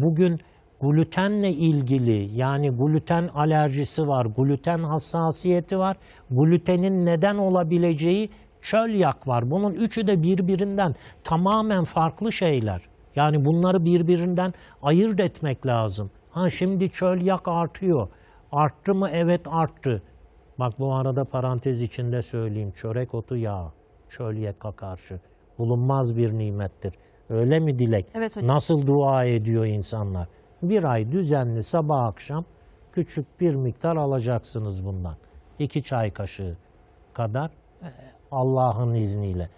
Bugün glutenle ilgili yani gluten alerjisi var, gluten hassasiyeti var, glutenin neden olabileceği çölyak var. Bunun üçü de birbirinden tamamen farklı şeyler. Yani bunları birbirinden ayırt etmek lazım. Ha şimdi çölyak artıyor. Arttı mı? Evet arttı. Bak bu arada parantez içinde söyleyeyim. Çörek otu yağı çölyaka karşı bulunmaz bir nimettir. Öyle mi Dilek? Evet hocam. Nasıl dua ediyor insanlar? Bir ay düzenli sabah akşam küçük bir miktar alacaksınız bundan. İki çay kaşığı kadar e, Allah'ın izniyle.